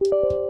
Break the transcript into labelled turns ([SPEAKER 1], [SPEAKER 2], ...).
[SPEAKER 1] you